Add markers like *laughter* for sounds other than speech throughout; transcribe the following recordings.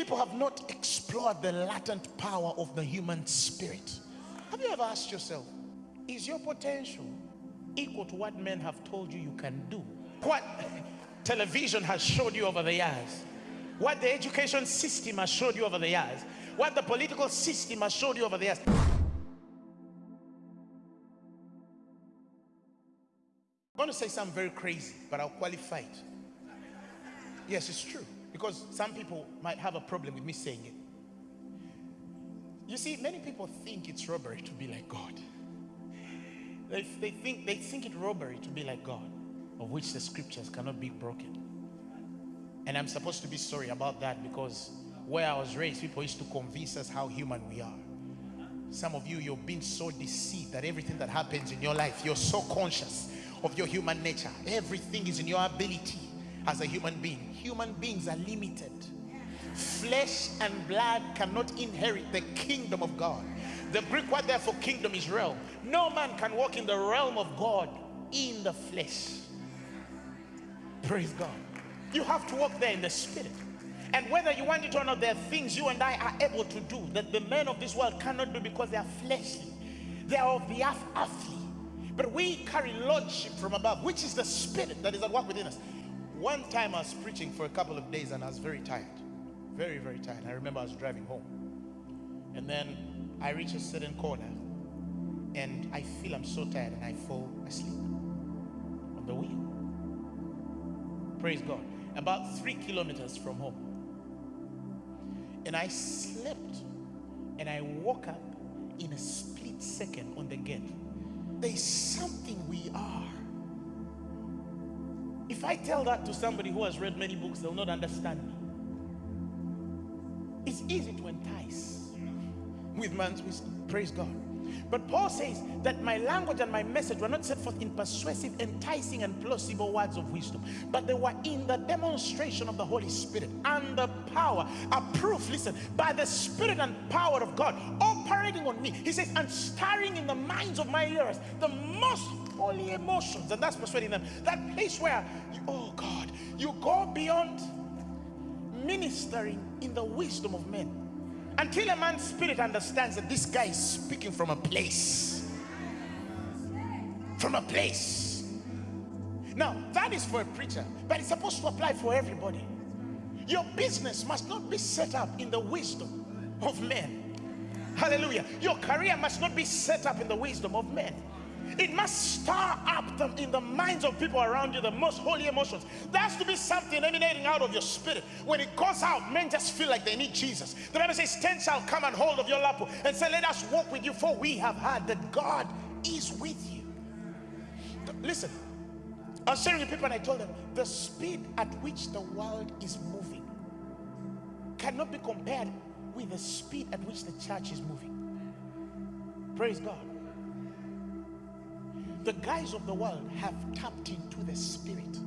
people have not explored the latent power of the human spirit. Have you ever asked yourself, is your potential equal to what men have told you you can do? What *laughs* television has showed you over the years? What the education system has showed you over the years? What the political system has showed you over the years? I'm going to say something very crazy, but I'll qualify it. Yes, it's true. Because some people might have a problem with me saying it. You see, many people think it's robbery to be like God. They, they, think, they think it robbery to be like God, of which the scriptures cannot be broken. And I'm supposed to be sorry about that because where I was raised, people used to convince us how human we are. Some of you, you've been so deceived that everything that happens in your life, you're so conscious of your human nature. Everything is in your ability as a human being. Human beings are limited. Flesh and blood cannot inherit the kingdom of God. The Greek word there for kingdom is realm. No man can walk in the realm of God in the flesh. Praise God. You have to walk there in the spirit. And whether you want it or not, there are things you and I are able to do that the men of this world cannot do because they are fleshly. They are of the earth, earthly. But we carry lordship from above, which is the spirit that is at work within us. One time I was preaching for a couple of days and I was very tired. Very, very tired. I remember I was driving home. And then I reach a certain corner and I feel I'm so tired and I fall asleep on the wheel. Praise God. About three kilometers from home. And I slept and I woke up in a split second on the gate. There's something we are. If I tell that to somebody who has read many books, they'll not understand me. It's easy to entice with man's wisdom. Praise God. But Paul says that my language and my message were not set forth in persuasive, enticing, and plausible words of wisdom, but they were in the demonstration of the Holy Spirit and the power, a proof, listen, by the Spirit and power of God operating on me. He says, and stirring in the minds of my hearers the most holy emotions, and that's persuading them. That place where, you, oh God, you go beyond ministering in the wisdom of men until a man's spirit understands that this guy is speaking from a place. From a place. Now, that is for a preacher, but it's supposed to apply for everybody. Your business must not be set up in the wisdom of men. Hallelujah. Your career must not be set up in the wisdom of men. It must stir up them in the minds of people around you the most holy emotions. There has to be something emanating out of your spirit. When it goes out, men just feel like they need Jesus. The Bible says, Ten shall come and hold of your lap and say, Let us walk with you, for we have heard that God is with you. Listen, I was sharing with people and I told them the speed at which the world is moving cannot be compared with the speed at which the church is moving. Praise God the guys of the world have tapped into the spirit.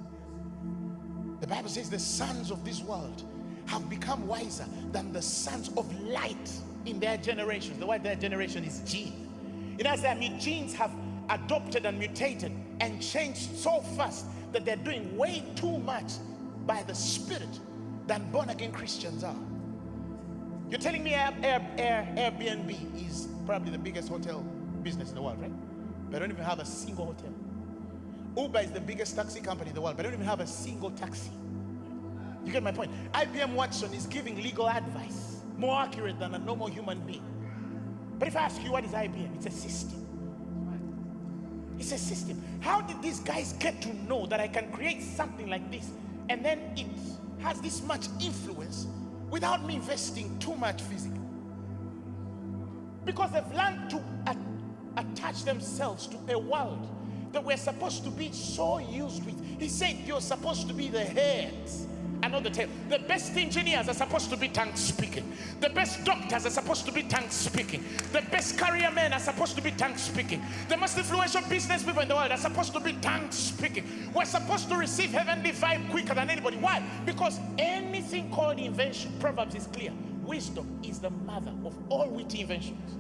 The Bible says the sons of this world have become wiser than the sons of light in their generation. The word their generation is gene. It has that genes have adopted and mutated and changed so fast that they're doing way too much by the spirit than born again Christians are. You're telling me Air, Air, Air, Airbnb is probably the biggest hotel business in the world, right? But I don't even have a single hotel. Uber is the biggest taxi company in the world, but I don't even have a single taxi. You get my point? IBM Watson is giving legal advice more accurate than a normal human being. But if I ask you what is IBM, it's a system. It's a system. How did these guys get to know that I can create something like this and then it has this much influence without me investing too much physically? Because they've learned to attach themselves to a world that we're supposed to be so used with. He said you're supposed to be the head and the. The best engineers are supposed to be tongue speaking. The best doctors are supposed to be tongue speaking. The best career men are supposed to be tongue speaking. The most influential business people in the world are supposed to be tongue speaking. We're supposed to receive heavenly vibe quicker than anybody. Why? Because anything called invention, Proverbs is clear. Wisdom is the mother of all witty inventions.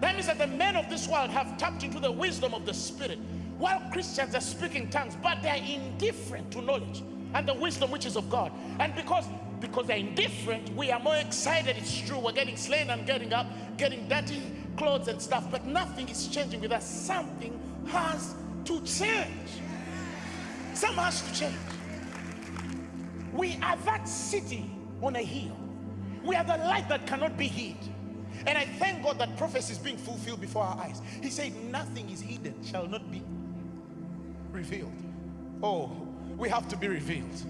That means that the men of this world have tapped into the wisdom of the Spirit, while Christians are speaking tongues, but they're indifferent to knowledge and the wisdom which is of God. And because because they're indifferent, we are more excited. It's true. We're getting slain and getting up, getting dirty clothes and stuff, but nothing is changing with us. Something has to change. Something has to change. We are that city on a hill. We are the light that cannot be hid. And I thank God that prophecy is being fulfilled before our eyes. He said, Nothing is hidden, shall not be revealed. Oh, we have to be revealed.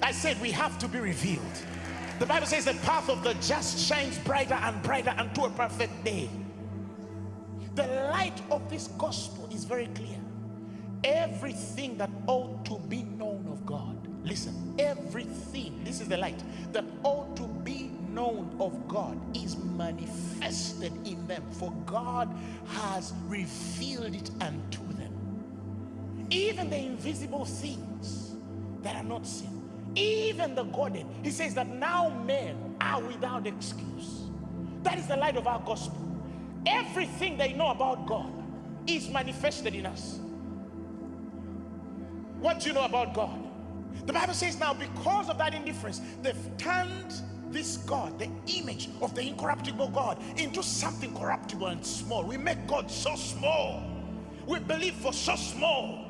I said, We have to be revealed. The Bible says, The path of the just shines brighter and brighter unto a perfect day. The light of this gospel is very clear. Everything that ought to be known of God, listen, everything, this is the light, that ought to be known of God is manifested in them, for God has revealed it unto them. Even the invisible things that are not seen, even the godly, he says that now men are without excuse. That is the light of our gospel. Everything they know about God is manifested in us. What do you know about God? The Bible says now, because of that indifference, they've turned this God, the image of the incorruptible God, into something corruptible and small. We make God so small. We believe for so small.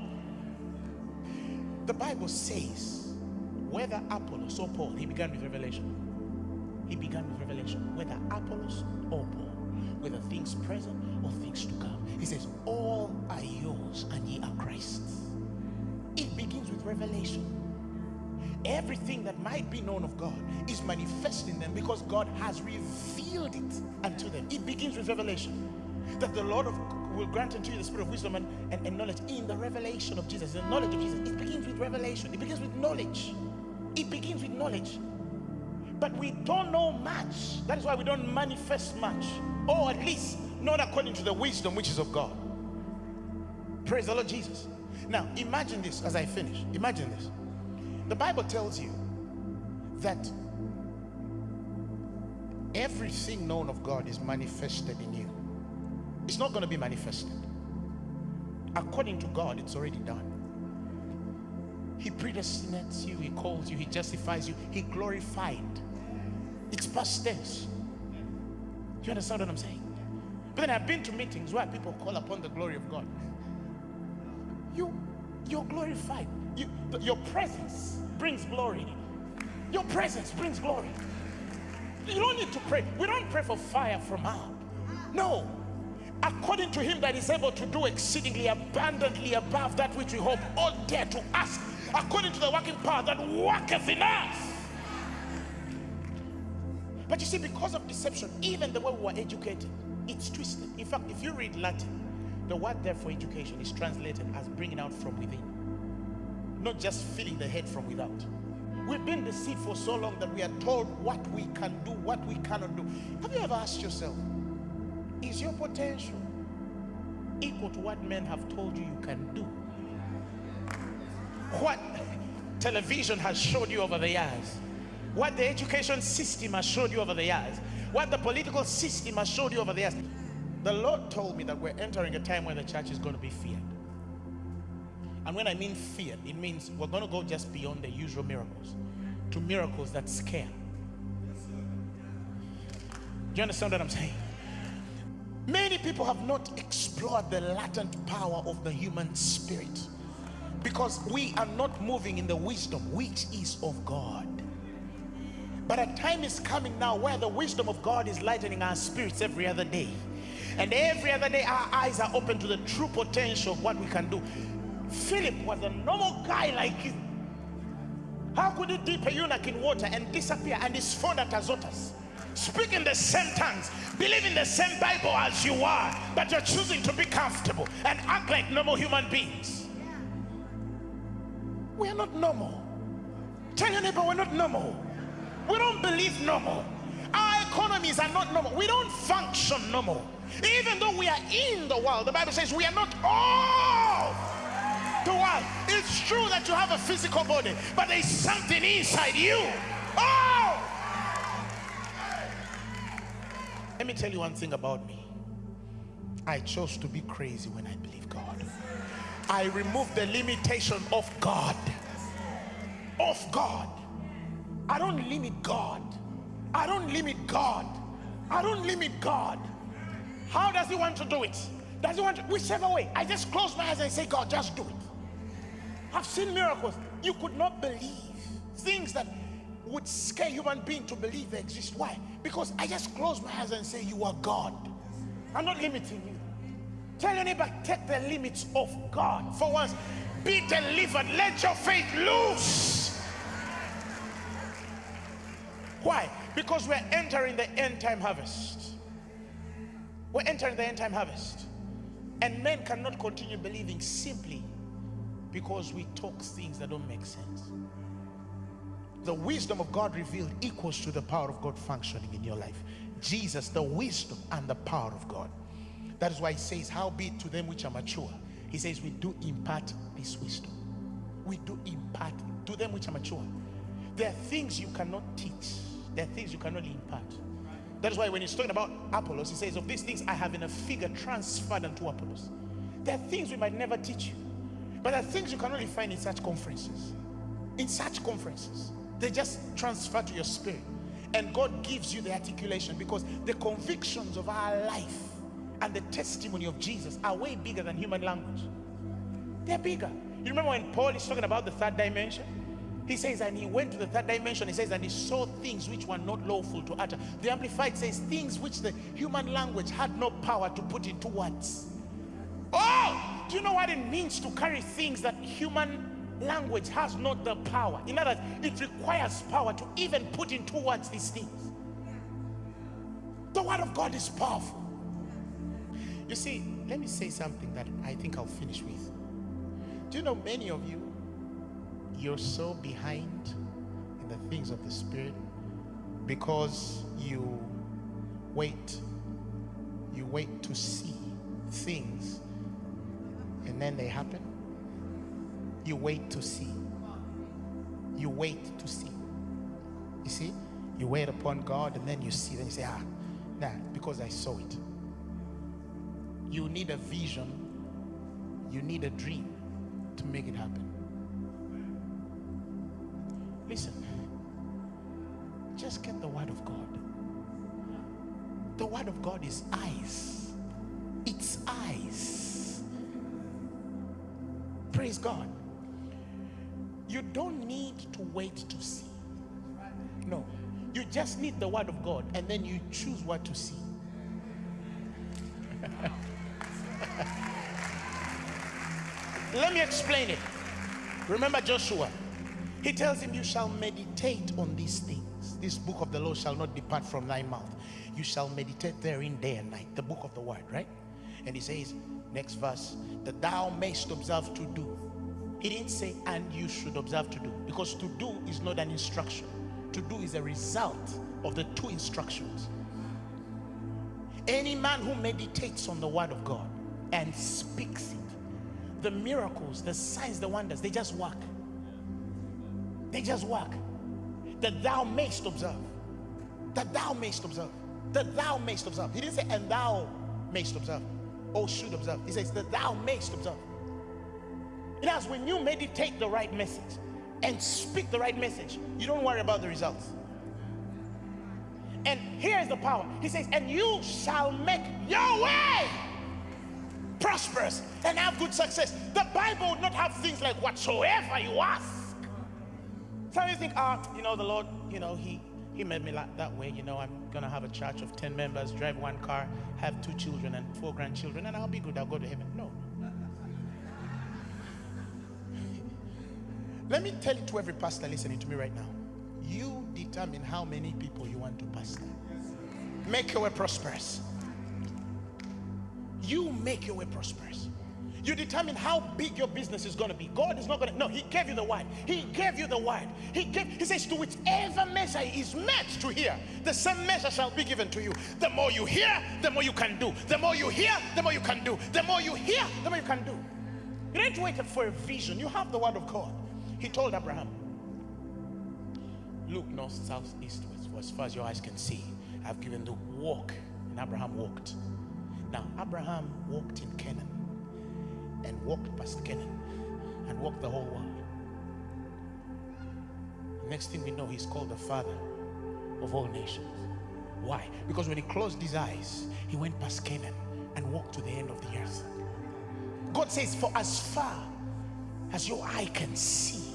The Bible says, whether Apollos or Paul, he began with revelation. He began with revelation. Whether Apollos or Paul, whether things present or things to come. He says, all are yours and ye are Christ's. It begins with revelation everything that might be known of God is manifest in them because God has revealed it unto them. It begins with revelation. That the Lord of, will grant unto you the spirit of wisdom and, and, and knowledge in the revelation of Jesus, the knowledge of Jesus. It begins with revelation, it begins with knowledge. It begins with knowledge. But we don't know much. That is why we don't manifest much, or at least not according to the wisdom which is of God. Praise the Lord Jesus. Now, imagine this as I finish. Imagine this. The Bible tells you that everything known of God is manifested in you. It's not going to be manifested. According to God, it's already done. He predestinates you, He calls you, He justifies you, He glorified. It's past tense. You understand what I'm saying? But then I've been to meetings where people call upon the glory of God. You, you're glorified. You, your presence brings glory. Your presence brings glory. You don't need to pray. We don't pray for fire from up. No. According to him that is able to do exceedingly abundantly above that which we hope or dare to ask, according to the working power that worketh in us. But you see, because of deception, even the way we were educated, it's twisted. In fact, if you read Latin, the word there for education is translated as bringing out from within not just filling the head from without. We've been deceived for so long that we are told what we can do, what we cannot do. Have you ever asked yourself, is your potential equal to what men have told you you can do? What television has showed you over the years, what the education system has showed you over the years, what the political system has showed you over the years. The Lord told me that we're entering a time where the church is going to be feared. And when I mean fear, it means we're going to go just beyond the usual miracles to miracles that scare. Do you understand what I'm saying? Many people have not explored the latent power of the human spirit because we are not moving in the wisdom which is of God. But a time is coming now where the wisdom of God is lightening our spirits every other day. And every other day, our eyes are open to the true potential of what we can do. Philip was a normal guy like you. How could he dip a eunuch in water and disappear and is found at Azotus? Speaking the same tongues, believe in the same Bible as you are, but you're choosing to be comfortable and act like normal human beings. We are not normal. Tell your neighbor we're not normal. We don't believe normal. Our economies are not normal. We don't function normal. Even though we are in the world, the Bible says we are not all to what? It's true that you have a physical body, but there's something inside you. Let me tell you one thing about me. I chose to be crazy when I believe God. I removed the limitation of God. Of God. I don't limit God. I don't limit God. I don't limit God. How does he want to do it? Does he want to, whichever way? I just close my eyes and say, God, just do it. I've seen miracles. You could not believe things that would scare human being to believe they exist. Why? Because I just close my eyes and say, You are God. I'm not limiting you. Tell your neighbor, take the limits of God. For once, be delivered. Let your faith loose. Why? Because we're entering the end time harvest. We're entering the end time harvest. And men cannot continue believing simply because we talk things that don't make sense. The wisdom of God revealed equals to the power of God functioning in your life. Jesus, the wisdom and the power of God. That is why he says, How be it to them which are mature. He says, We do impart this wisdom. We do impart to them which are mature. There are things you cannot teach, there are things you cannot impart. That is why when he's talking about Apollos, he says, Of these things I have in a figure transferred unto Apollos. There are things we might never teach you, but there are things you can only find in such conferences. In such conferences, they just transfer to your spirit. And God gives you the articulation because the convictions of our life and the testimony of Jesus are way bigger than human language. They're bigger. You remember when Paul is talking about the third dimension? He says, and he went to the third dimension. He says, and he saw things which were not lawful to utter. The Amplified says, things which the human language had no power to put into words. Oh, do you know what it means to carry things that human language has not the power? In other words, it requires power to even put into words these things. The word of God is powerful. You see, let me say something that I think I'll finish with. Do you know many of you you're so behind in the things of the Spirit because you wait. You wait to see things and then they happen. You wait to see. You wait to see. You see? You wait upon God and then you see, then you say, ah, nah, because I saw it. You need a vision, you need a dream to make it happen. Listen, just get the word of God. The word of God is eyes. It's eyes. Praise God. You don't need to wait to see. No. You just need the word of God and then you choose what to see. *laughs* Let me explain it. Remember Joshua. He tells him, You shall meditate on these things. This book of the law shall not depart from thy mouth. You shall meditate therein day and night. The book of the word, right? And he says, next verse, that thou mayst observe to do. He didn't say, and you should observe to do, because to do is not an instruction. To do is a result of the two instructions. Any man who meditates on the word of God and speaks it, the miracles, the signs, the wonders, they just work. They just work. That thou mayst observe. That thou mayst observe. That thou mayst observe. He didn't say, and thou mayst observe. Or should observe. He says, that thou mayst observe. It has when you meditate the right message and speak the right message, you don't worry about the results. And here's the power. He says, and you shall make your way prosperous and have good success. The Bible would not have things like whatsoever you ask. Some you think, ah, oh, you know, the Lord, you know, He He made me like that way. You know, I'm gonna have a church of 10 members, drive one car, have two children and four grandchildren, and I'll be good, I'll go to heaven. No. Let me tell it to every pastor listening to me right now. You determine how many people you want to pastor. Make your way prosperous. You make your way prosperous. You determine how big your business is going to be. God is not going to, no, He gave you the word. He gave you the word. He gave, He says, to whichever measure is meant to hear, the same measure shall be given to you. The more you hear, the more you can do. The more you hear, the more you can do. The more you hear, the more you can do. You don't wait for a vision. You have the word of God. He told Abraham, look north, south, east, west, for as far as your eyes can see. I've given the walk. And Abraham walked. Now, Abraham walked in Canaan and walked past Canaan and walked the whole world. Next thing we know, he's called the father of all nations. Why? Because when he closed his eyes, he went past Canaan and walked to the end of the earth. God says, For as far as your eye can see,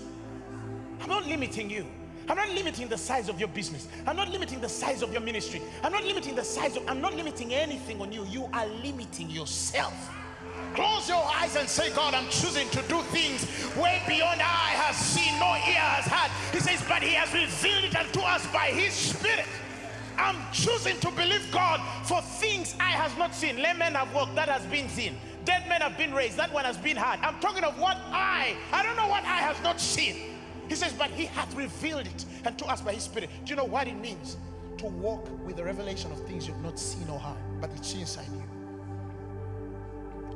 I'm not limiting you. I'm not limiting the size of your business. I'm not limiting the size of your ministry. I'm not limiting the size of, I'm not limiting anything on you. You are limiting yourself. Close your eyes and say, God, I'm choosing to do things way beyond eye has seen, no ear has heard. He says, but he has revealed it unto us by his spirit. I'm choosing to believe God for things I has not seen. Lame men have walked, that has been seen. Dead men have been raised, that one has been heard. I'm talking of what I, I don't know what I has not seen. He says, but he hath revealed it and to us by his spirit. Do you know what it means? To walk with the revelation of things you've not seen or heard, but it's inside you.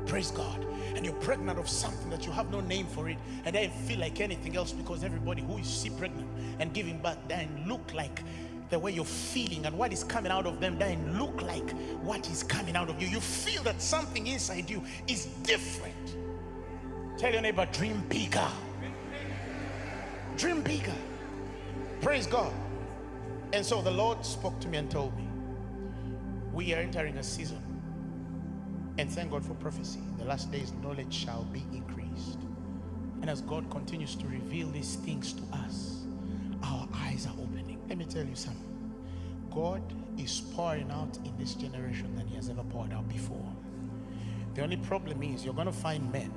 Praise God. And you're pregnant of something that you have no name for it and then feel like anything else because everybody who is see pregnant and giving birth then look like the way you're feeling and what is coming out of them then look like what is coming out of you. You feel that something inside you is different. Tell your neighbor, dream bigger. Dream bigger. Praise God. And so the Lord spoke to me and told me, we are entering a season. And thank God for prophecy. The last days, knowledge shall be increased. And as God continues to reveal these things to us, our eyes are opening. Let me tell you something. God is pouring out in this generation than he has ever poured out before. The only problem is you're going to find men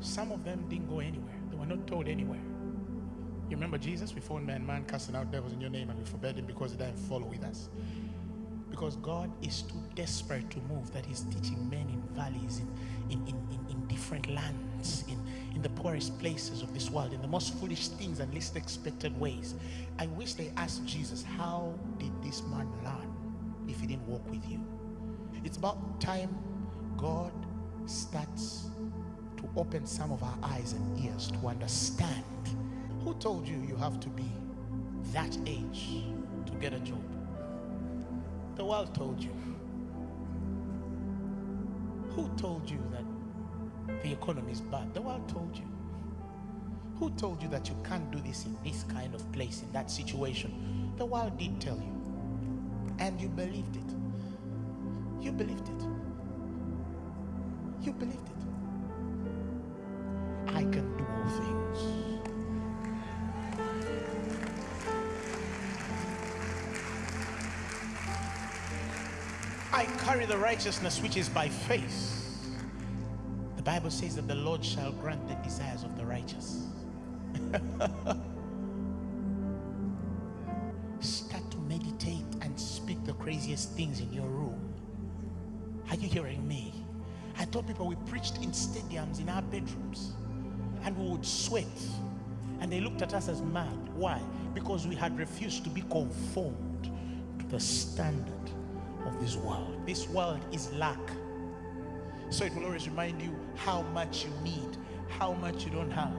some of them didn't go anywhere. They were not told anywhere. You remember Jesus? We found man, man casting out devils in your name and we forbade him because he didn't follow with us. Because God is too desperate to move that he's teaching men in valleys, in, in, in, in, in different lands, in, in the poorest places of this world, in the most foolish things and least expected ways. I wish they asked Jesus, how did this man learn if he didn't walk with you? It's about time God starts to open some of our eyes and ears to understand. Who told you you have to be that age to get a job? The world told you. Who told you that the economy is bad? The world told you. Who told you that you can't do this in this kind of place, in that situation? The world did tell you. And you believed it. You believed it. You believed it. Things. I carry the righteousness which is by faith. The Bible says that the Lord shall grant the desires of the righteous. *laughs* Start to meditate and speak the craziest things in your room. Are you hearing me? I told people we preached in stadiums in our bedrooms and we would sweat. And they looked at us as mad. Why? Because we had refused to be conformed to the standard of this world. This world is lack. So it will always remind you how much you need, how much you don't have.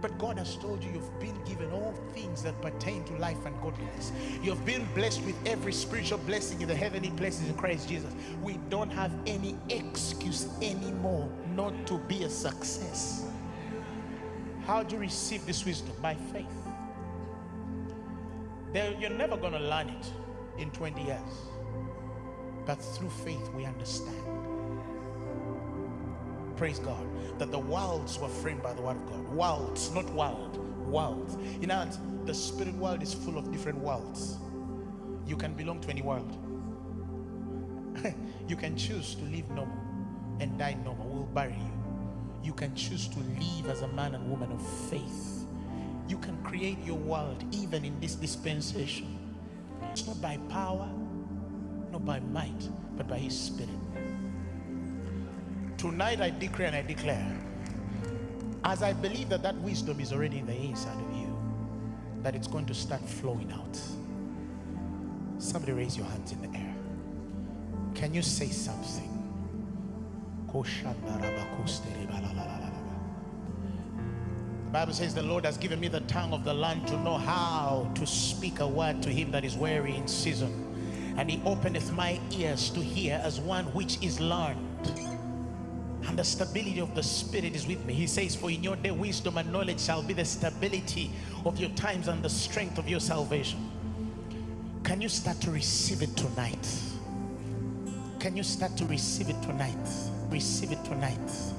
But God has told you you've been given all things that pertain to life and godliness. You've been blessed with every spiritual blessing in the heavenly places in Christ Jesus. We don't have any excuse anymore not to be a success. How do you receive this wisdom? By faith. There, you're never going to learn it in 20 years. But through faith, we understand. Praise God. That the worlds were framed by the word of God. Worlds, not world. Worlds. In other words, the spirit world is full of different worlds. You can belong to any world. *laughs* you can choose to live normal and die normal. We'll bury you you can choose to live as a man and woman of faith. You can create your world even in this dispensation. It's not by power, not by might, but by his spirit. Tonight I decree and I declare, as I believe that that wisdom is already in the inside of you, that it's going to start flowing out. Somebody raise your hands in the air. Can you say something? The Bible says the Lord has given me the tongue of the land to know how to speak a word to him that is weary in season. And he openeth my ears to hear as one which is learned. and the stability of the Spirit is with me. He says, For in your day, wisdom and knowledge shall be the stability of your times and the strength of your salvation. Can you start to receive it tonight? Can you start to receive it tonight? Receive it tonight.